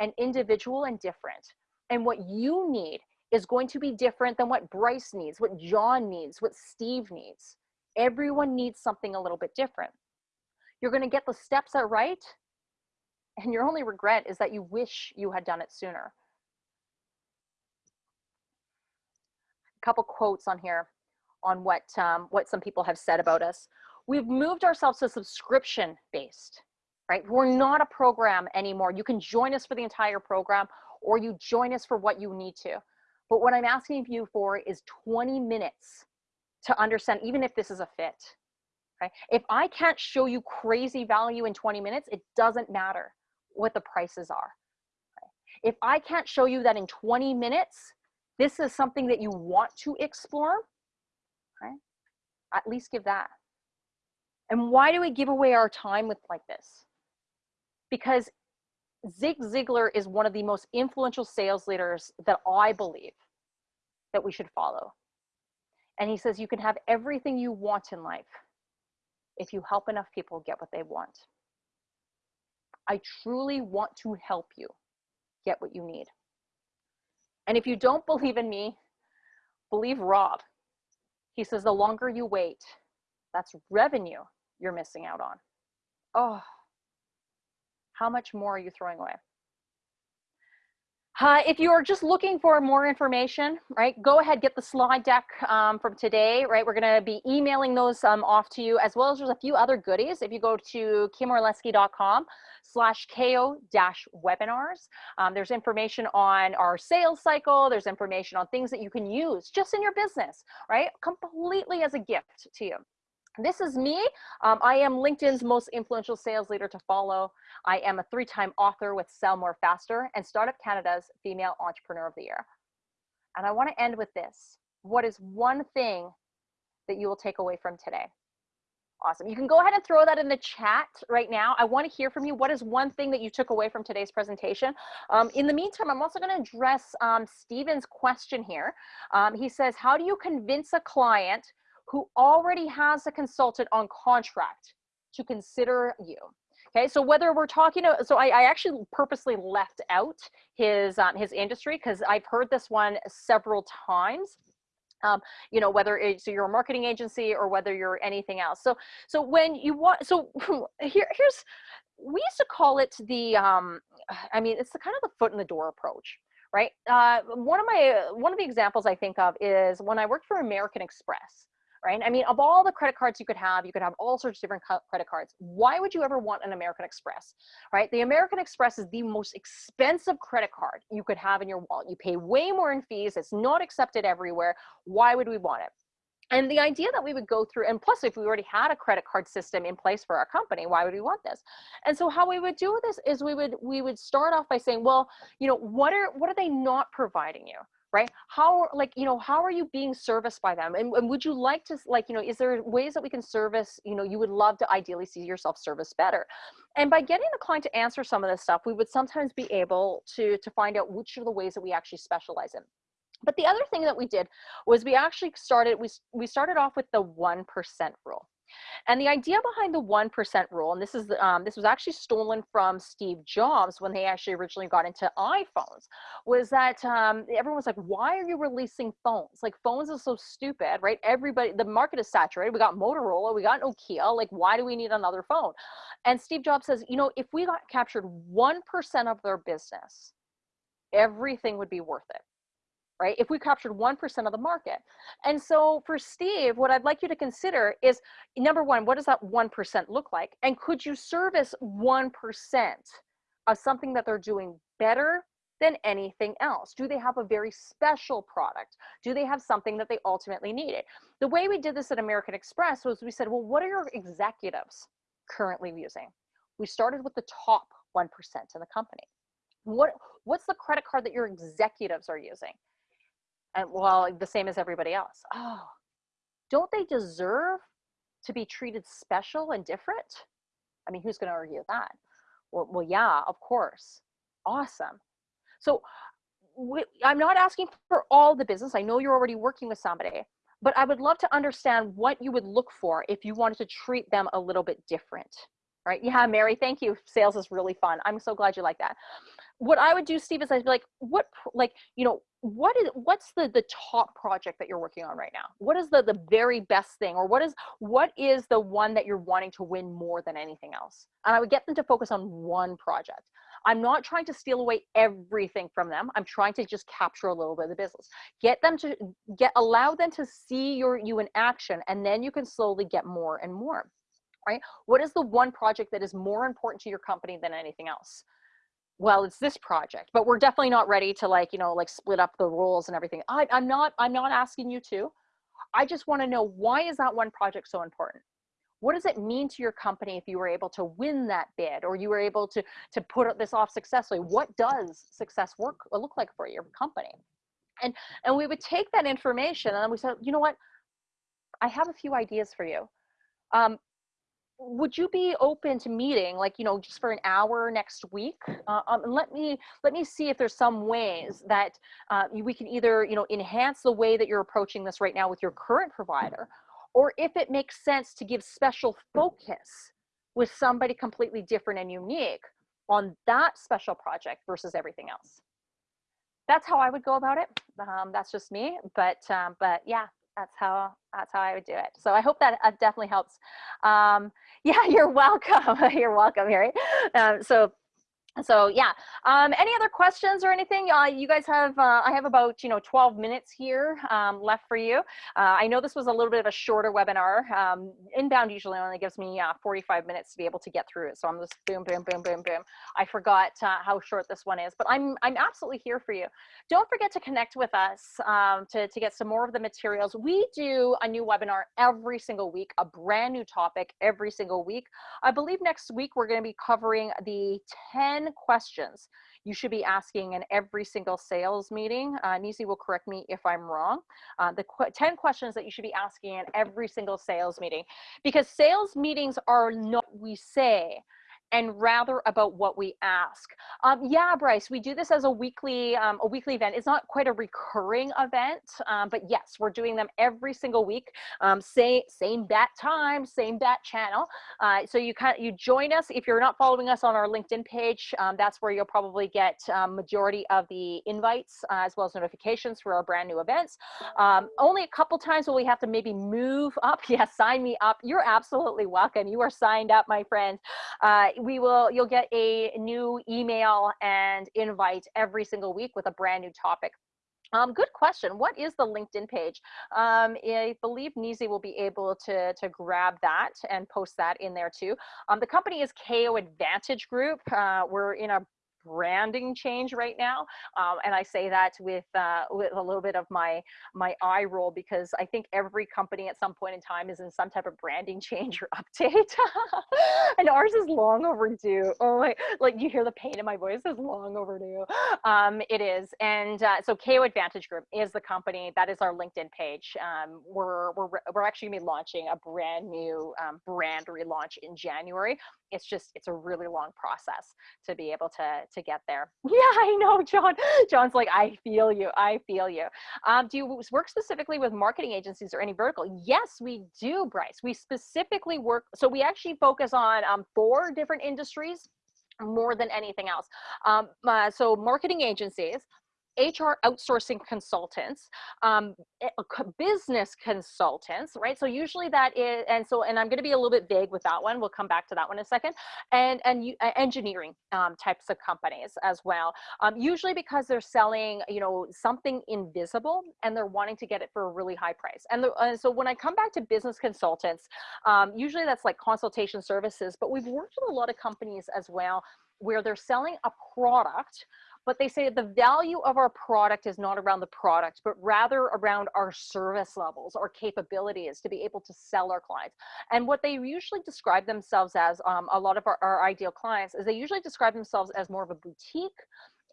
and individual and different. And what you need is going to be different than what Bryce needs, what John needs, what Steve needs. Everyone needs something a little bit different. You're going to get the steps out right, and your only regret is that you wish you had done it sooner. A couple quotes on here on what um, what some people have said about us. We've moved ourselves to subscription based right? We're not a program anymore. You can join us for the entire program or you join us for what you need to. But what I'm asking you for is 20 minutes to understand, even if this is a fit. Right? If I can't show you crazy value in 20 minutes, it doesn't matter what the prices are. If I can't show you that in 20 minutes, this is something that you want to explore, right? At least give that. And why do we give away our time with like this? Because Zig Ziglar is one of the most influential sales leaders that I believe that we should follow. And he says, you can have everything you want in life if you help enough people get what they want. I truly want to help you get what you need. And if you don't believe in me, believe Rob. He says, the longer you wait, that's revenue you're missing out on. Oh, how much more are you throwing away? Uh, if you are just looking for more information, right, go ahead, get the slide deck um, from today, right? We're gonna be emailing those um, off to you as well as there's a few other goodies. If you go to kimorlesky.com slash KO dash webinars, um, there's information on our sales cycle. There's information on things that you can use just in your business, right? Completely as a gift to you. This is me. Um, I am LinkedIn's most influential sales leader to follow. I am a three-time author with Sell More Faster and Startup Canada's Female Entrepreneur of the Year. And I want to end with this. What is one thing that you will take away from today? Awesome. You can go ahead and throw that in the chat right now. I want to hear from you. What is one thing that you took away from today's presentation? Um, in the meantime, I'm also going to address um, Steven's question here. Um, he says, how do you convince a client who already has a consultant on contract to consider you? Okay, so whether we're talking, so I, I actually purposely left out his um, his industry because I've heard this one several times um, you know, whether it's your marketing agency or whether you're anything else. So, so when you want, so [LAUGHS] here, here's, we used to call it the, um, I mean, it's the kind of the foot in the door approach, right? Uh, one of my, one of the examples I think of is when I worked for American Express right? I mean, of all the credit cards you could have, you could have all sorts of different credit cards. Why would you ever want an American Express, right? The American Express is the most expensive credit card you could have in your wallet. You pay way more in fees. It's not accepted everywhere. Why would we want it? And the idea that we would go through, and plus if we already had a credit card system in place for our company, why would we want this? And so how we would do this is we would we would start off by saying, well, you know, what are what are they not providing you? Right? How like you know how are you being serviced by them? And, and, would you like to like you know is there ways that we can service you know you would love to ideally see yourself service better? And by getting the client to answer some of this stuff we would sometimes be able to to find out which are the ways that we actually specialize in. But the other thing that we did was we actually started we, we started off with the 1% rule and the idea behind the 1% rule, and this is um, this was actually stolen from Steve Jobs when they actually originally got into iPhones, was that um, everyone was like, why are you releasing phones? Like phones are so stupid, right? Everybody, the market is saturated. We got Motorola, we got Nokia. Like, why do we need another phone? And Steve Jobs says, you know, if we got captured 1% of their business, everything would be worth it right? If we captured 1% of the market. And so for Steve, what I'd like you to consider is number one, what does that 1% look like? And could you service 1% of something that they're doing better than anything else? Do they have a very special product? Do they have something that they ultimately needed? The way we did this at American Express was we said, well, what are your executives currently using? We started with the top 1% in the company. What, what's the credit card that your executives are using? And well the same as everybody else. Oh don't they deserve to be treated special and different? I mean who's going to argue that? Well, well yeah of course. Awesome. So we, i'm not asking for all the business. I know you're already working with somebody but i would love to understand what you would look for if you wanted to treat them a little bit different right? Yeah mary thank you. Sales is really fun. I'm so glad you like that what I would do, Steve, is I'd be like, what, like, you know, what is, what's the, the top project that you're working on right now? What is the, the very best thing? Or what is, what is the one that you're wanting to win more than anything else? And I would get them to focus on one project. I'm not trying to steal away everything from them. I'm trying to just capture a little bit of the business. Get them to get, allow them to see your, you in action, and then you can slowly get more and more right? What is the one project that is more important to your company than anything else? Well it's this project but we're definitely not ready to like you know like split up the roles and everything. I, i'm not i'm not asking you to. I just want to know why is that one project so important? What does it mean to your company if you were able to win that bid or you were able to to put this off successfully? What does success work uh, look like for your company? And and we would take that information and we said you know what? I have a few ideas for you. Um, would you be open to meeting like you know just for an hour next week? Uh, um, and let me let me see if there's some ways that uh, we can either you know enhance the way that you're approaching this right now with your current provider or if it makes sense to give special focus with somebody completely different and unique on that special project versus everything else. That's how i would go about it. Um, that's just me but um, but yeah that's how that's how I would do it. So I hope that uh, definitely helps. Um, [LAUGHS] yeah, you're welcome. [LAUGHS] you're welcome, Harry. Um, so so yeah um, any other questions or anything? Uh, you guys have uh, i have about you know 12 minutes here um, left for you. Uh, i know this was a little bit of a shorter webinar. Um, inbound usually only gives me uh, 45 minutes to be able to get through it. So i'm just boom boom boom boom boom. I forgot uh, how short this one is but i'm i'm absolutely here for you. Don't forget to connect with us um, to, to get some more of the materials. We do a new webinar every single week a brand new topic every single week. I believe next week we're going to be covering the 10 10 questions you should be asking in every single sales meeting. Uh, Nisi will correct me if I'm wrong. Uh, the qu 10 questions that you should be asking in every single sales meeting because sales meetings are not we say and rather about what we ask. Um, yeah, Bryce, we do this as a weekly um, a weekly event. It's not quite a recurring event, um, but yes, we're doing them every single week. Um, say, same bat time, same bat channel. Uh, so you kind you join us if you're not following us on our LinkedIn page. Um, that's where you'll probably get um, majority of the invites uh, as well as notifications for our brand new events. only a couple times will we have to maybe move up. Yes, [LAUGHS] yeah, sign me up. You're absolutely welcome. You are signed up, my friend. Uh, we will, you'll get a new email and invite every single week with a brand new topic. Um, good question. What is the LinkedIn page? Um, I believe Nizi will be able to, to grab that and post that in there too. Um, the company is KO Advantage Group. Uh, we're in a branding change right now. Um, and I say that with, uh, with a little bit of my, my eye roll because I think every company at some point in time is in some type of branding [LAUGHS] change or update. [LAUGHS] and ours is long overdue. Oh my, like you hear the pain in my voice is long overdue. Um, it is. And uh, so KO Advantage Group is the company that is our LinkedIn page. Um, we're, we're, we're actually gonna be launching a brand new um, brand relaunch in January. It's just, it's a really long process to be able to, to get there. [LAUGHS] Yeah, I know, John. [GASPS] John's like, I feel you. I feel you. Um, do you work specifically with marketing agencies or any vertical? Yes, we do, Bryce. We specifically work. So we actually focus on um, four different industries more than anything else. Um, uh, so marketing agencies, HR outsourcing consultants, um, eh, business consultants, right? So usually that is, and so, and I'm going to be a little bit vague with that one. We'll come back to that one in a second. And and you, engineering um, types of companies as well. Um, usually because they're selling, you know, something invisible and they're wanting to get it for a really high price. And, the, so when I come back to business consultants, um, usually that's like consultation services. But we've worked with a lot of companies as well where they're selling a product but they say the value of our product is not around the product, but rather around our service levels, our capabilities to be able to sell our clients. And what they usually describe themselves as, um, a lot of our, our ideal clients, is they usually describe themselves as more of a boutique,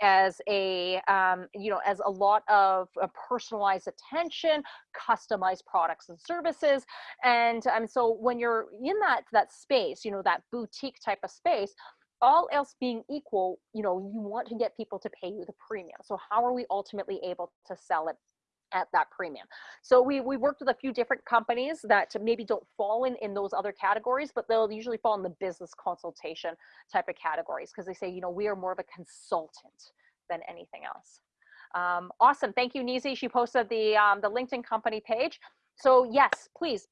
as a um, you know as a lot of uh, personalized attention customized products and services and um, so when you're in that that space you know that boutique type of space all else being equal, you know, you want to get people to pay you the premium. So how are we ultimately able to sell it at that premium. So we, we worked with a few different companies that maybe don't fall in, in those other categories, but they'll usually fall in the business consultation type of categories because they say, you know, we are more of a consultant than anything else. Um, awesome. Thank you, Nizi. She posted the, um, the LinkedIn company page. So yes, please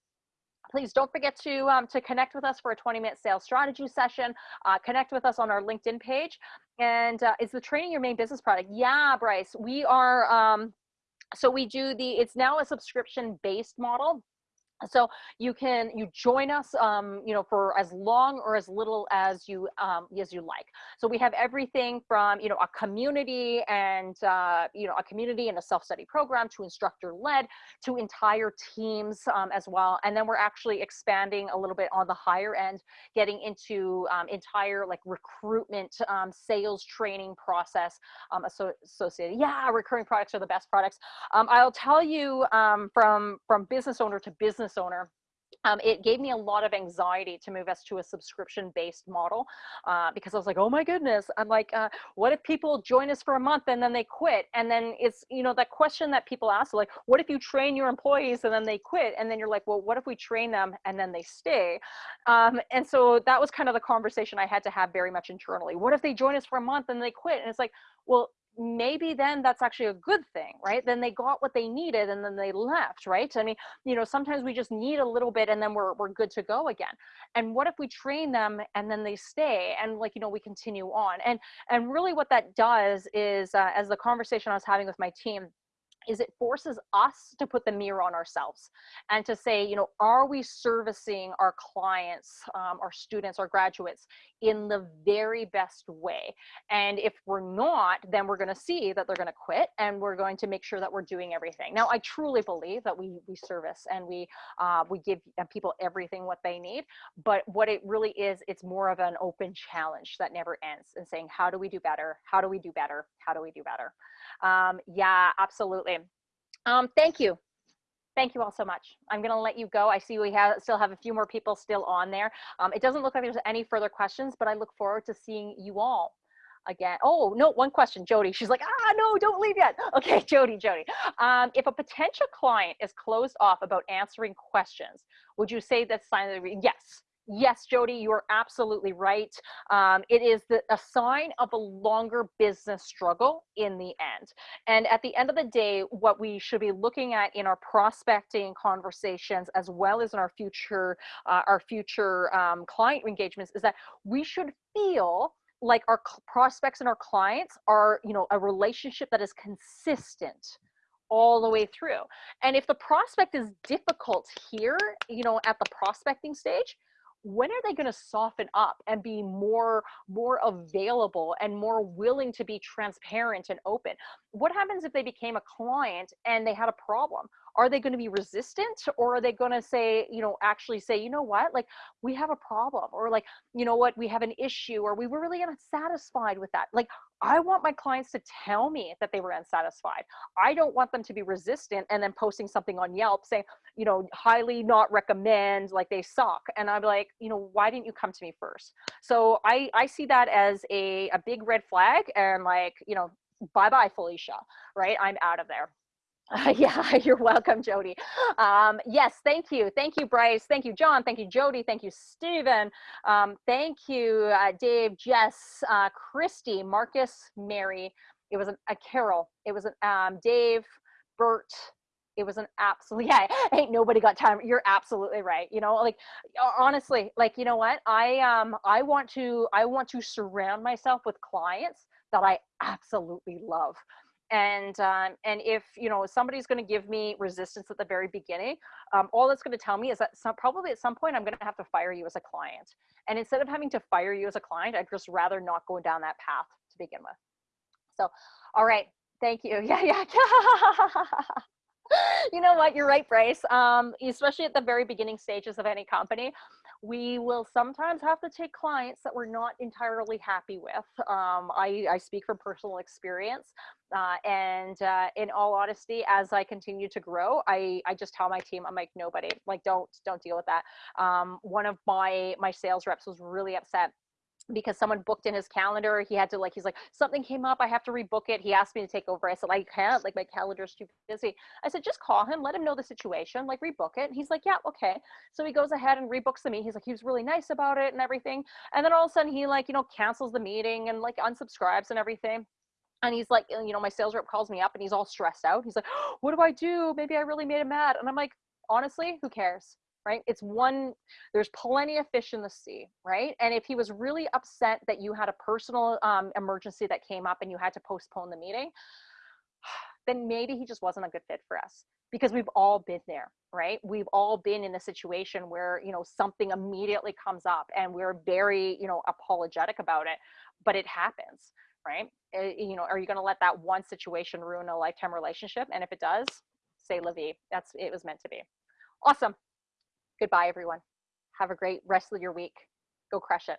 please don't forget to, um, to connect with us for a 20 minute sales strategy session. Uh, connect with us on our LinkedIn page. And uh, is the training your main business product? Yeah, Bryce, we are, um, so we do the, it's now a subscription based model so you can you join us um, you know for as long or as little as you um, as you like. So we have everything from you know a community and uh, you know a community and a self-study program to instructor led to entire teams um, as well. And then we're actually expanding a little bit on the higher end getting into um, entire like recruitment um, sales training process um, associated yeah recurring products are the best products. I'll tell you from from business owner to business business owner um, it gave me a lot of anxiety to move us to a subscription based model uh, because I was like, oh my goodness, I'm like, uh, what if people join us for a month and then they quit? And then it's, you know, that question that people ask, like, what if you train your employees and then they quit? And then you're like, well, what if we train them and then they stay? Um, and so that was kind of the conversation I had to have very much internally. What if they join us for a month and they quit? And it's like, well, maybe then that's actually a good thing, right? Then they got what they needed and then they left, right? I mean, you know, sometimes we just need a little bit and then we're, we're good to go again. And what if we train them and then they stay and like, you know, we continue on. And, and really what that does is, uh, as the conversation I was having with my team, is it forces us to put the mirror on ourselves and to say, you know, are we servicing our clients, um, our students, our graduates in the very best way? And if we're not, then we're going to see that they're going to quit and we're going to make sure that we're doing everything. Now, I truly believe that we, we service and we, uh, we give uh, people everything what they need. But what it really is, it's more of an open challenge that never ends and saying, how do we do better? How do we do better? How do we do better? Um, yeah, absolutely. Um, thank you. Thank you all so much. I'm going to let you go. I see we have still have a few more people still on there. Um, it doesn't look like there's any further questions, but I look forward to seeing you all again. Oh, no, one question, Jody. She's like, ah, no, don't leave yet. [LAUGHS] Okay, Jody, Jody. Um, if a potential client is closed off about answering questions, would you say that's sign of the, yes, yes, Jody, you're absolutely right. Um, it is the, a sign of a longer business struggle in the end. And at the end of the day, what we should be looking at in our prospecting conversations, as well as in our future, uh, our future um, client engagements, is that we should feel like our prospects and our clients are, you know, a relationship that is consistent all the way through. And if the prospect is difficult here, you know, at the prospecting stage, when are they going to soften up and be more more available and more willing to be transparent and open? What happens if they became a client and they had a problem? Are they going to be resistant or are they going to say you know actually say you know what? Like we have a problem or like you know what? We have an issue or we were really unsatisfied with that. Like I want my clients to tell me that they were unsatisfied. I don't want them to be resistant and then posting something on Yelp saying, you know, highly not recommend, like they suck. And I'm like, you know, why didn't you come to me first? So I, I see that as a, a big red flag and like, you know, bye bye, Felicia, right? I'm out of there. Uh, [LAUGHS] yeah, you're welcome, Jody. Um, yes, thank you. Thank you, Bryce. Thank you, John. Thank you, Jody. Thank you, Stephen. Um, thank you, uh, Dave, Jess, uh, Christy, Marcus, Mary. It was an, a Carol. It was an um, Dave, Bert. It was an absolute, [LAUGHS] yeah, ain't nobody got time. You're absolutely right. You know, like honestly, like, you know what? I, um, I want to, I want to surround myself with clients that I absolutely love and um, and if you know somebody's going to give me resistance at the very beginning um, all that's going to tell me is that some, probably at some point i'm going to have to fire you as a client. And instead of having to fire you as a client i'd just rather not go down that path to begin with. So all right thank you. [LAUGHS] Yeah yeah. [LAUGHS] You know what? You're right bryce. Um, especially at the very beginning stages of any company we will sometimes have to take clients that we're not entirely happy with. Um, I, I, speak from personal experience. Uh, and uh, in all honesty, as I continue to grow, I, I just tell my team, I'm like, nobody, like, don't, don't deal with that. Um, one of my, my sales reps was really upset because someone booked in his calendar. He had to like, he's like, something came up. I have to rebook it. He asked me to take over. I said, I can't, like my calendar's too busy. I said, just call him, let him know the situation, like rebook it. And he's like, yeah, okay. So he goes ahead and rebooks the meeting. He's like, he was really nice about it and everything. And then all of a sudden he like, you know, cancels the meeting and like unsubscribes and everything. And he's like, you know, my sales rep calls me up and he's all stressed out. He's like, what do I do? Maybe I really made him mad. And I'm like, honestly, who cares? Right? It's one, there's plenty of fish in the sea, right? And if he was really upset that you had a personal um, emergency that came up and you had to postpone the meeting, [SIGHS] then maybe he just wasn't a good fit for us because we've all been there, right? We've all been in a situation where, you know, something immediately comes up and we're very, you know, apologetic about it, but it happens, right? Uh, you know, are you going to let that one situation ruin a lifetime relationship? And if it does, say la. That's, it was meant to be. Awesome. Goodbye, everyone. Have a great rest of your week. Go crush it.